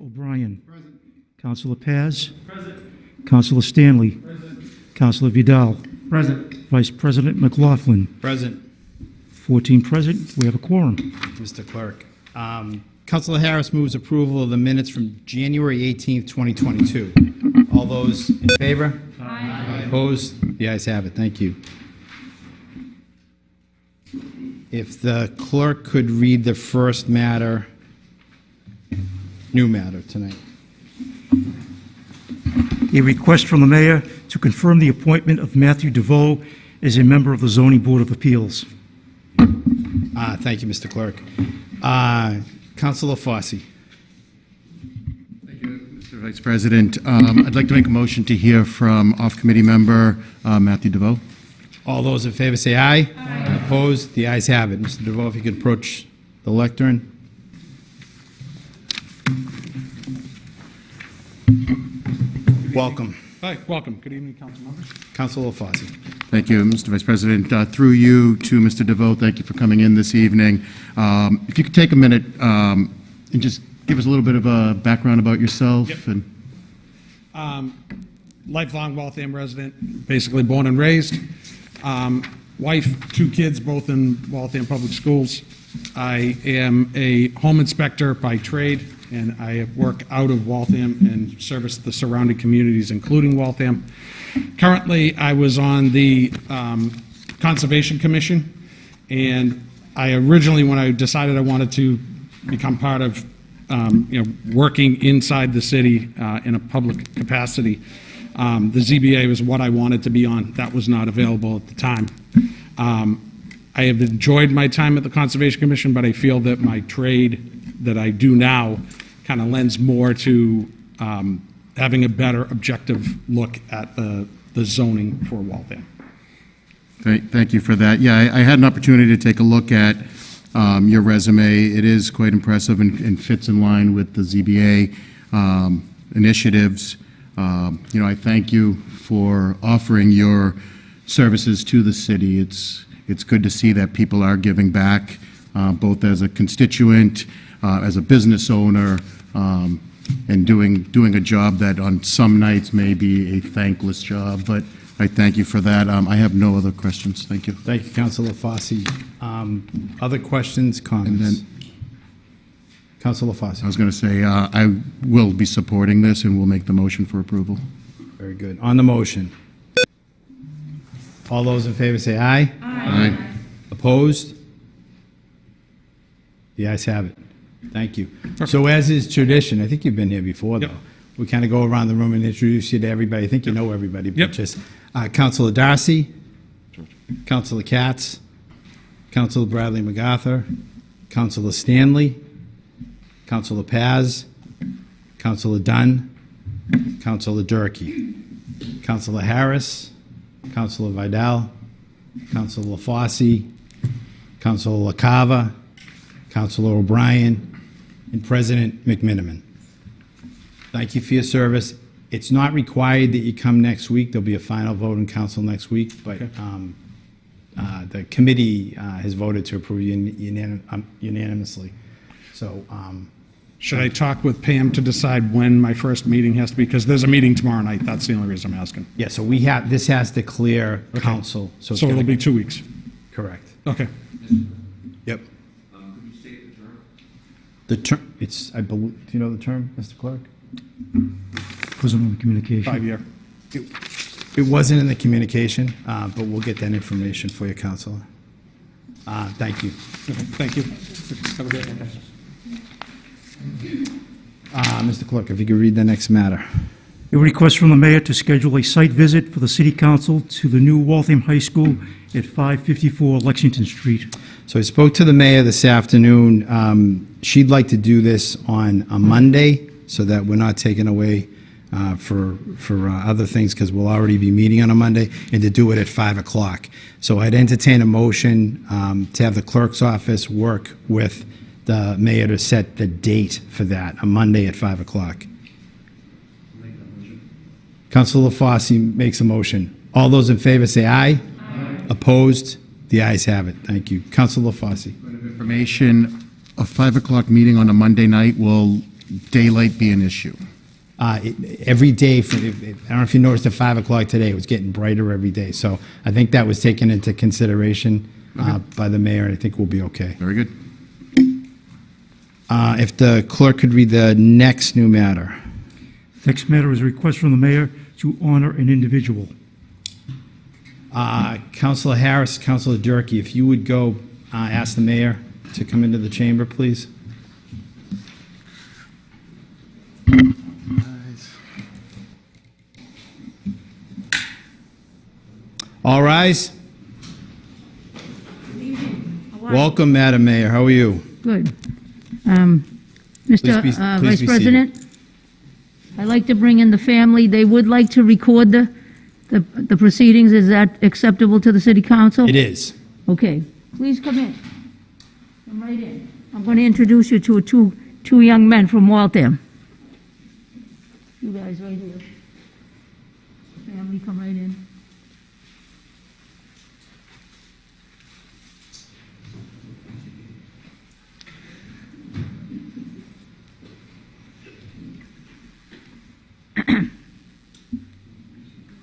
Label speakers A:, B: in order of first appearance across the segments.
A: O'Brien. Councilor Paz. Councilor Stanley. Councilor Vidal.
B: Present.
A: Vice President McLaughlin.
C: Present,
A: 14 present, we have a quorum.
C: Mr. Clerk. Um, Counselor Harris moves approval of the minutes from January 18th, 2022. All those in favor? Aye. Opposed? The ayes have it. Thank you. If the clerk could read the first matter, new matter tonight.
A: A request from the mayor to confirm the appointment of Matthew DeVoe as a member of the zoning board of appeals.
C: Uh, Thank you, Mr. Clerk. Uh, Counselor Fosse.
D: Thank you, Mr. Vice President. Um, I'd like to make a motion to hear from off-committee member uh, Matthew DeVoe.
C: All those in favor say aye. Aye. Opposed? The ayes have it. Mr. DeVoe, if you could approach the lectern. Welcome.
B: Hi, welcome. Good evening, council members.
C: Counselor Fosse.
D: Thank you, Mr. Vice President. Uh, Through you to Mr. DeVoe, thank you for coming in this evening. Um, If you could take a minute um, and just give us a little bit of a background about yourself
B: Yep.
D: and
B: Lifelong Waltham resident, basically born and raised. Um, Wife, two kids, both in Waltham Public Schools. I am a home inspector by trade, and I work out of Waltham and service the surrounding communities, including Waltham. Currently, I was on the um, Conservation Commission, and I originally, when I decided I wanted to become part of, um, you know, working inside the city uh, in a public capacity, um, the ZBA was what I wanted to be on. That was not available at the time. Um, I have enjoyed my time at the Conservation Commission, but I feel that my trade that I do now kind of lends more to um, having a better objective look at the the zoning for Waltham.
D: Thank thank you for that. Yeah, I I had an opportunity to take a look at um, your resume. It is quite impressive and and fits in line with the ZBA um, initiatives. Um, You know, I thank you for offering your services to the city. It's it's good to see that people are giving back, both as a constituent, uh, as a business owner, um, and doing, doing a job that on some nights may be a thankless job, but I thank you for that. Um, I have no other questions. Thank you.
C: Thank you, Counselor Fosse. Um, Other questions, comments? Counselor Fosse.
D: I was going to say, uh, I will be supporting this and we'll make the motion for approval.
C: Very good. On the motion. All those in favor say aye.
D: Aye.
C: Opposed? The ayes have it. Thank you. So as is tradition, I think you've been here before, though.
B: Yep.
C: We kind of go around the room and introduce you to everybody. I think you know everybody, but
B: Yep.
C: just, uh, Counselor Darcy, Counselor Katz, Counselor Bradley MacArthur, Counselor Stanley, Counselor Paz, Counselor Dunn, Counselor Durkee, Counselor Harris, Counselor Vidal, Counselor LaFosse, Counselor LaCava, Counselor O'Brien, and President McMenimen. Thank you for your service. It's not required that you come next week. There'll be a final vote in council next week, but um, uh, the committee uh, has voted to approve un- unanim- um, unanimously. So, um,
B: Should I talk with Pam to decide when my first meeting has to be? Because there's a meeting tomorrow night. That's the only reason I'm asking.
C: yeah, so we have, this has to clear council. it's
B: So it'll be two weeks.
C: Correct.
B: Okay.
C: The term, it's, I believe, do you know the term, Mr. Clerk?
A: President of Communication.
B: Five-year.
C: It wasn't in the communication, uh, but we'll get that information for you, Counselor. Uh, Thank you.
B: Okay, Thank you. Have a great one.
C: Uh, Mr. Clerk, if you could read the next matter.
A: A request from the mayor to schedule a site visit for the city council to the new Waltham High School at 554 Lexington Street.
C: So I spoke to the mayor this afternoon. Um, She'd like to do this on a Monday so that we're not taken away uh, for, for uh, other things because we'll already be meeting on a Monday and to do it at 5 o'clock. So I'd entertain a motion um, to have the clerk's office work with the mayor to set the date for that, a Monday at 5 o'clock. Councilor Fosse makes a motion. All those in favor say aye. aye. Opposed? The ayes have it. Thank you. Councilor Fosse.
D: Information, a 5 o'clock meeting on a Monday night will daylight be an issue?
C: Uh, it- Every day, for- I don't know if you noticed at 5 o'clock today, it was getting brighter every day. So I think that was taken into consideration uh, by the mayor, and I think we'll be okay.
D: Very good.
C: Uh, If the clerk could read the next new matter.
A: Next matter is a request from the mayor to honor an individual.
C: Uh, Counselor Harris, Counselor Durkee, if you would go uh, ask the mayor to come into the chamber, please. All rise. Welcome, Madam Mayor. How are you?
E: Good. Um, Mr.
C: Be-
E: uh, Vice President, I'd like to bring in the family. They would like to record the, the the proceedings. Is that acceptable to the city council?
C: It is.
E: Okay, please come in. Come right in. I'm going to introduce you to two, two young men from Waltham. You guys right here. Family, come right in.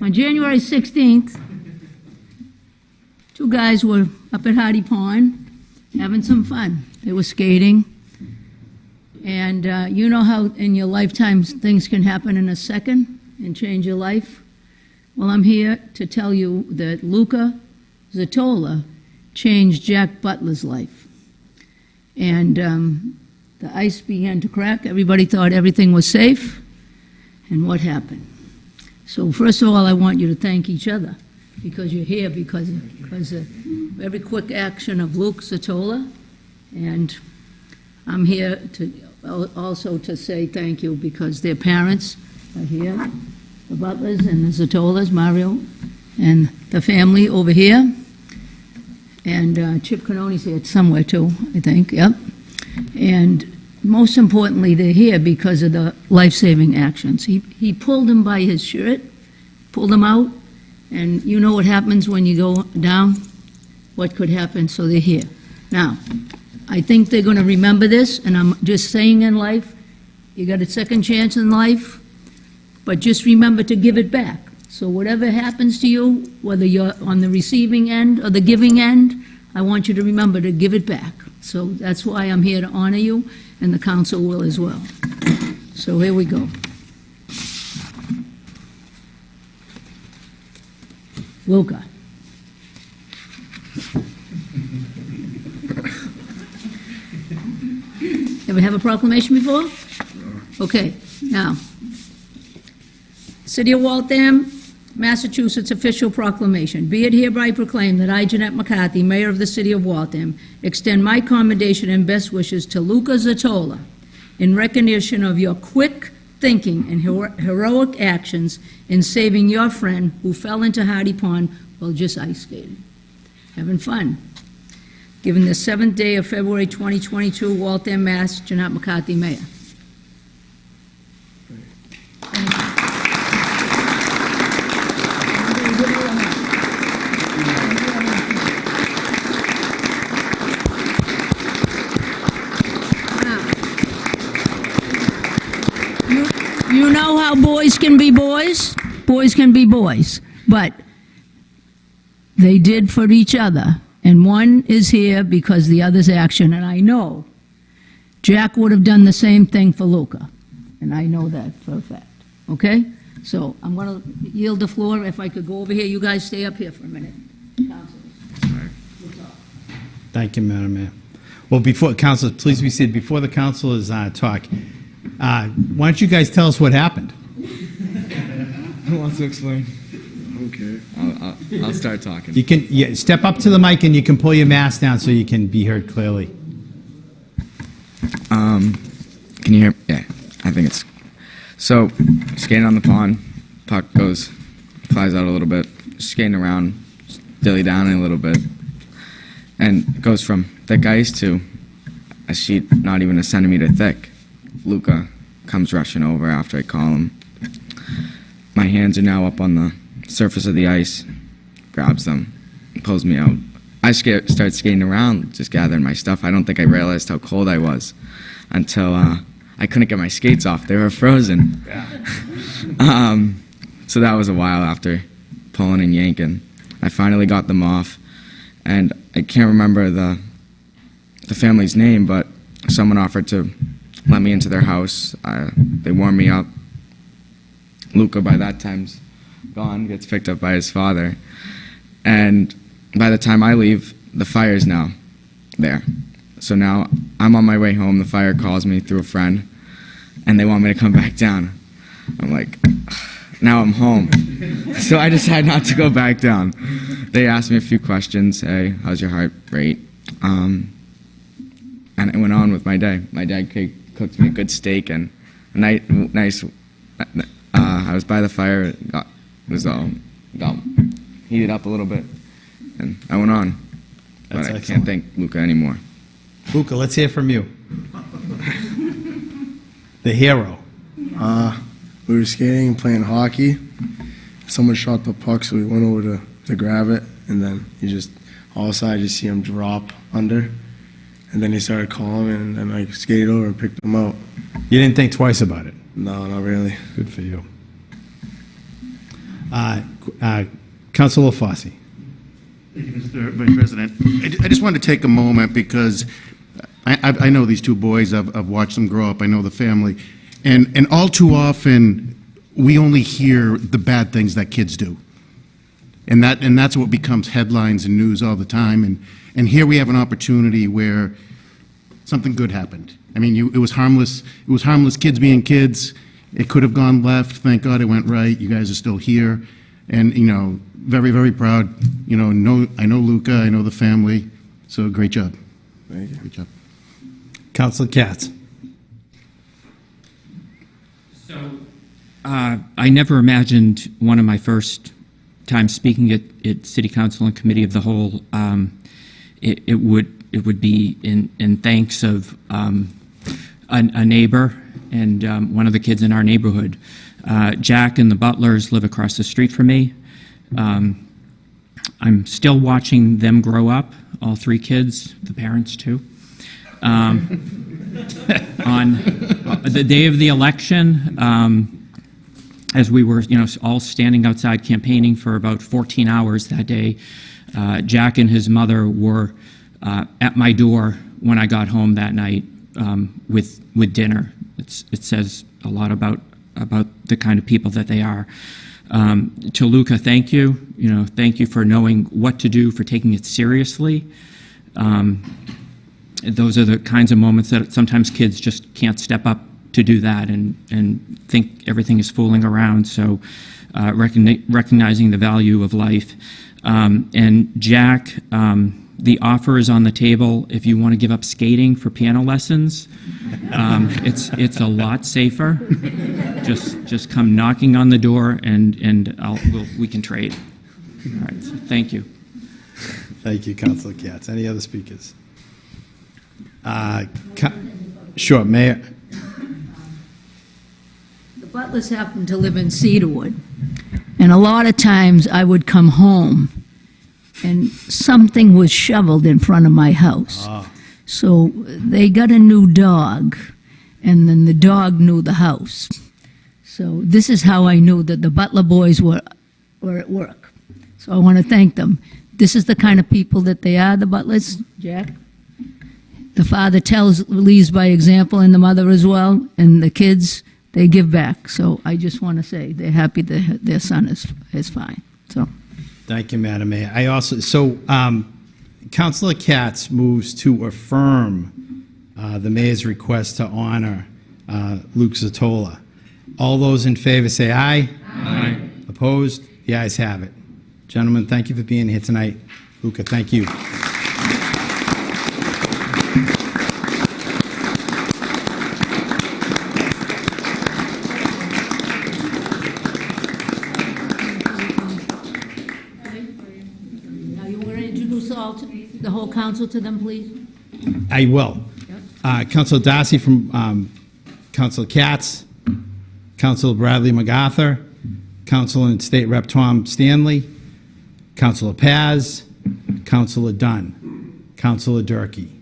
E: On January 16th, two guys were up at Hardy Pond having some fun. They were skating. And uh, you know how in your lifetime things can happen in a second and change your life? Well, I'm here to tell you that Luca Zatola changed Jack Butler's life. And um, the ice began to crack. Everybody thought everything was safe. And what happened? So first of all, I want you to thank each other because you're here because, because of every quick action of Luke Satola. And I'm here to, also to say thank you because their parents are here, the Butlers and the Zatolas, Mario, and the family over here. And uh, Chip Canoni's here somewhere too, I think, yep. And most importantly, they're here because of the life-saving actions. He, he pulled him by his shirt, pulled him out, and you know what happens when you go down? What could happen, so they're here. Now, I think they're gonna remember this, and I'm just saying in life, you got a second chance in life, but just remember to give it back. So whatever happens to you, whether you're on the receiving end or the giving end, I want you to remember to give it back. So that's why I'm here to honor you, and the council will as well. So here we go. Luca. Ever have a proclamation before? Okay, now. City of Waltham, Massachusetts official proclamation. Be it hereby proclaimed that I, Jeanette McCarthy, Mayor of the City of Waltham, extend my commendation and best wishes to Luca Zatola in recognition of your quick thinking and hero- heroic actions in saving your friend who fell into Hardy Pond while just ice skating. Having fun. Given the seventh day of February 2022, Waltham, Mass., Jeanette McCarthy, Mayor. You you know how can be boys? Boys can be boys. But they did for each other. And one is here because the other's action. And I know Jack would have done the same thing for Luca. And I know that for a fact. Okay? So I'm going to yield the floor. If I could go over here, you guys stay up here for a minute.
C: Thank you, Madam Mayor. Well, before, council, please be seated. Before the councilors uh, talk, uh, why don't you guys tell us what happened?
F: Who wants to explain? Okay. I'll, I'll, I'll start talking.
C: You can, yeah, step up to the mic and you can pull your mask down so you can be heard clearly.
F: Um, can you hear? Yeah, I think it's. So, skating on the pond, puck goes, flies out a little bit, skating around, dilly down a little bit, and goes from thick ice to a sheet not even a centimeter thick. Luca comes rushing over after I call him. My hands are now up on the surface of the ice, grabs them, pulls me out. I start skating around, just gathering my stuff. I don't think I realized how cold I was until uh, I couldn't get my skates off; they were frozen. um, so that was a while after pulling and yanking. I finally got them off, and I can't remember the the family's name, but someone offered to let me into their house. Uh, they warmed me up. Luca, by that time's gone, gets picked up by his father, and by the time I leave, the fire's now there. So now I'm on my way home. The fire calls me through a friend, and they want me to come back down. I'm like, now I'm home. so I decided not to go back down. They asked me a few questions. Hey, how's your heart rate? Um, and I went on with my day. My dad cooked me a good steak and a nice, nice. Uh, I was by the fire. It got was all got heated up a little bit, and I went on. But
C: That's
F: I
C: excellent.
F: can't thank Luca anymore.
C: Luca, let's hear from you. The hero.
G: Uh, we were skating and playing hockey. Someone shot the puck, so we went over to, to grab it, and then you just, all of a sudden, I just see him drop under. And then he started calling, and then I skated over and picked him out.
C: You didn't think twice about it.
G: No, not really.
C: Good for you. Uh, uh, Councilor Fossey.
D: Thank you, Mr. Vice President. I just wanted to take a moment because I, I I know these two boys, I've, I've watched them grow up, I know the family. And, and all too often, we only hear the bad things that kids do. And that, and that's what becomes headlines and news all the time. And, and here we have an opportunity where something good happened. I mean, you, it was harmless, it was harmless kids being kids. It could have gone left, thank God it went right. You guys are still here. And, you know, very, very proud. You know, know, I know Luca, I know the family, so great job.
G: Thank you.
D: Great job.
C: Councilor Katz.
H: Uh, I never imagined one of my first times speaking at, at City Council and Committee of the Whole, um, it, it would it would be in, in thanks of um, a, a neighbor and um, one of the kids in our neighborhood. Uh, Jack and the Butlers live across the street from me. Um, I'm still watching them grow up, all three kids, the parents too. Um, on uh, the day of the election, um, as we were, you know, all standing outside campaigning for about 14 hours that day, uh, Jack and his mother were uh, at my door when I got home that night um, with with dinner. It's, it says a lot about about the kind of people that they are. Um, to Luca, thank you. You know, thank you for knowing what to do, for taking it seriously. Um, those are the kinds of moments that sometimes kids just can't step up to do that and, and think everything is fooling around. So, uh, recogni- recognizing the value of life. Um, and Jack, um, the offer is on the table if you want to give up skating for piano lessons. Um, it's it's a lot safer. Just just come knocking on the door and and I'll, we'll, we can trade. All right. So thank you.
C: Thank you, Councilor Katz. Any other speakers? Uh, Sure, Mayor.
E: The Butlers happened to live in Cedarwood, and a lot of times I would come home and something was shoveled in front of my house. Ah. So they got a new dog, and then the dog knew the house. So this is how I knew that the Butler boys were, were at work. So I want to thank them. This is the kind of people that they are, the Butlers, Jack. The father tells, leads by example, and the mother as well, and the kids, they give back. So I just want to say they're happy that their son is, is fine. So.
C: Thank you, Madam Mayor. I also, so um, Councilor Katz moves to affirm uh, the mayor's request to honor uh, Luke Zatola. All those in favor say aye. Aye. Opposed? The ayes have it. Gentlemen, thank you for being here tonight. Luca, thank you.
E: Now, you want to introduce all, to- the whole council to them, please?
C: I will. Uh, Councilor Darcy from um, Councilor Katz, Council Bradley MacArthur, Council and State Rep Tom Stanley, Councilor Paz, Councilor Dunn, Councilor Durkee,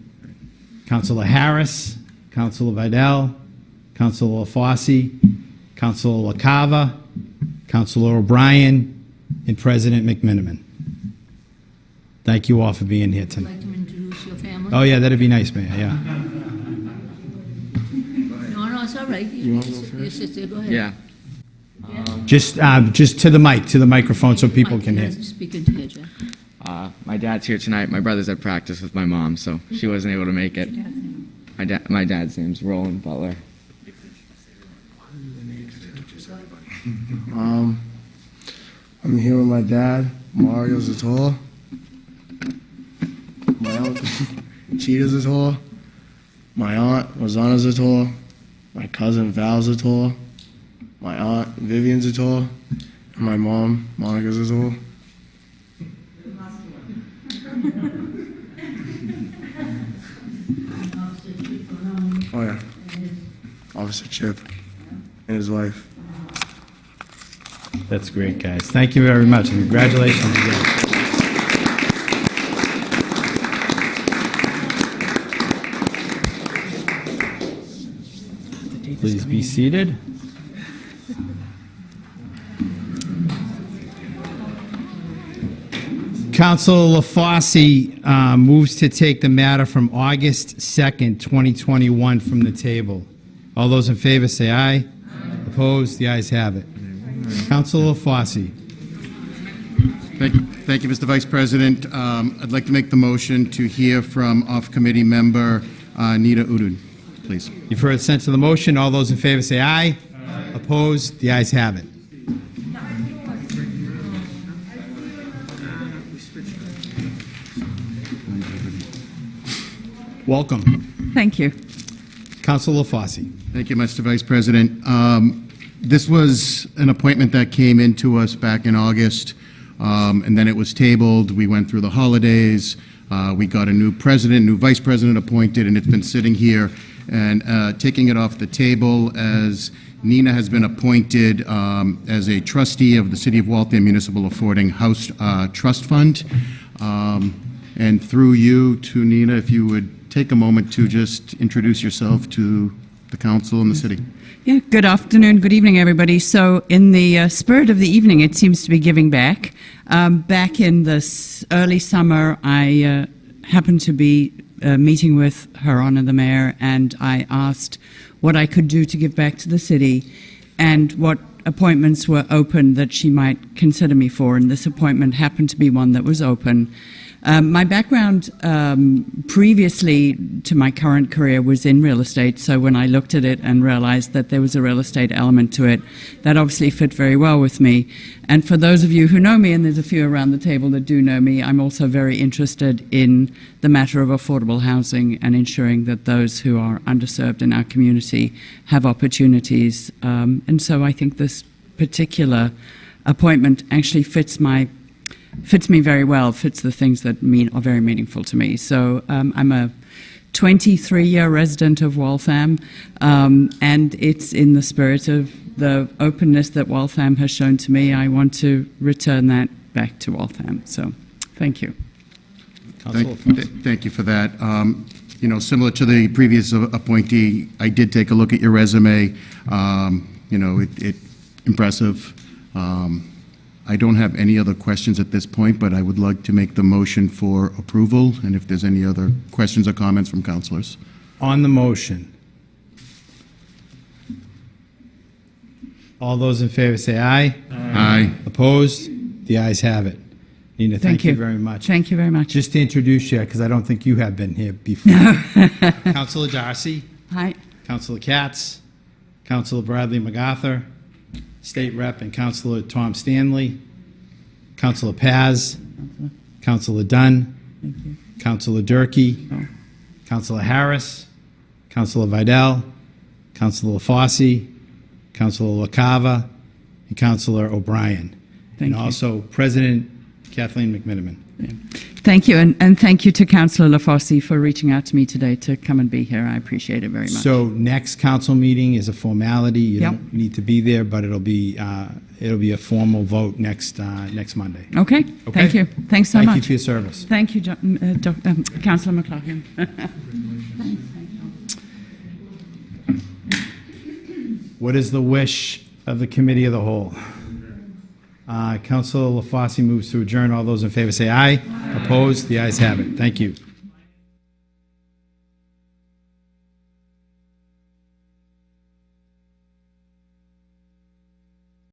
C: Councilor Harris, Councilor Vidal, Councilor LaFosse, Councilor LaCava, Councilor O'Brien, and President McMenimen. Thank you all for being here
E: Would
C: tonight.
E: like to introduce your family?
C: Oh, yeah, that'd be nice, Mayor, yeah.
E: No, no, it's all right. You want to go first? Your sister, go ahead.
F: Yeah.
C: Just, um, just to the mic, to the microphone so people can hear.
E: Speak into it, Jack.
F: Uh, my dad's here tonight. My brother's at practice with my mom, so she wasn't able to make it. My dad, my dad's name's Roland Butler.
G: Um, I'm here with my dad, Mario Zator. My uncle, Cheetah Zator. My aunt, Rosanna Zator. My cousin, Val Zator. My aunt, Vivian Zator. And my mom, Monica Zator. Oh, yeah. Officer Chip and his wife.
C: That's great, guys. Thank you very much, and congratulations again. Please be seated. Councilor LaFosse uh, moves to take the matter from August 2nd, 2021 from the table. All those in favor say aye. Opposed? The ayes have it. Councilor LaFosse.
D: Thank thank you, Mr. Vice President. Um, I'd like to make the motion to hear from off-committee member uh, Nita Udun, please.
C: You've heard the sense of the motion. All those in favor say aye. Opposed? The ayes have it. Welcome.
I: Thank you.
C: Councilor LaFosse.
D: Thank you, Mr. Vice President. Um, This was an appointment that came into us back in August, um, and then it was tabled. We went through the holidays. Uh, We got a new president, new vice president appointed, and it's been sitting here. And uh, taking it off the table as Nina has been appointed um, as a trustee of the City of Waltham Municipal Affording House uh, Trust Fund. Um, And through you to Nina, if you would take a moment to just introduce yourself to the council and the city.
I: Yeah, good afternoon, good evening, everybody. So, in the uh, spirit of the evening, it seems to be giving back. Um, back in the early summer, I uh, happened to be uh, meeting with Her Honor the Mayor, and I asked what I could do to give back to the city and what appointments were open that she might consider me for. And this appointment happened to be one that was open. Um, my background um, previously to my current career was in real estate, so when I looked at it and realized that there was a real estate element to it, that obviously fit very well with me. And for those of you who know me, and there's a few around the table that do know me, I'm also very interested in the matter of affordable housing and ensuring that those who are underserved in our community have opportunities. Um, and so I think this particular appointment actually fits my fits me very well, fits the things that mean are very meaningful to me. So um, I'm a 23 year resident of Waltham, um, and it's in the spirit of the openness that Waltham has shown to me. I want to return that back to Waltham. So thank you.
D: Thank th- thank you for that. Um, You know, similar to the previous appointee, I did take a look at your resume. Um, You know, it, it, impressive. Um, I don't have any other questions at this point, but I would like to make the motion for approval, and if there's any other questions or comments from councilors.
C: On the motion. All those in favor say aye.
D: Aye.
C: Opposed? The ayes have it. Nina, thank
I: Thank
C: you
I: you.
C: very much.
I: Thank you very much.
C: Just to introduce you, because I don't think you have been here before. Councilor Darcy,
I: Hi.
C: Councilor Katz, Councilor Bradley MacArthur, State Rep and Councilor Tom Stanley, Councilor Paz, Councilor Dunn, Councilor Durkee, Councilor Harris, Councilor Vidal, Councilor Fossey, Councilor LaCava, and Councilor O'Brien. And
I: you.
C: also President Kathleen McMenimen.
I: Thank you, and, and thank you to Councillor LaFosse for reaching out to me today to come and be here. I appreciate it very much.
C: So next council meeting is a formality. You
I: Yep.
C: don't need to be there, but it'll be, uh, it'll be a formal vote next, uh, next Monday.
I: okay,
C: Okay?
I: thank you. Thanks so much.
C: Thank you for your service.
I: Thank you, Jo- uh, um, Councillor McLaughlin.
C: What is the wish of the committee of the whole? Uh, Councilor LaFosse moves to adjourn. All those in favor say aye. Opposed? The ayes have it. Thank you.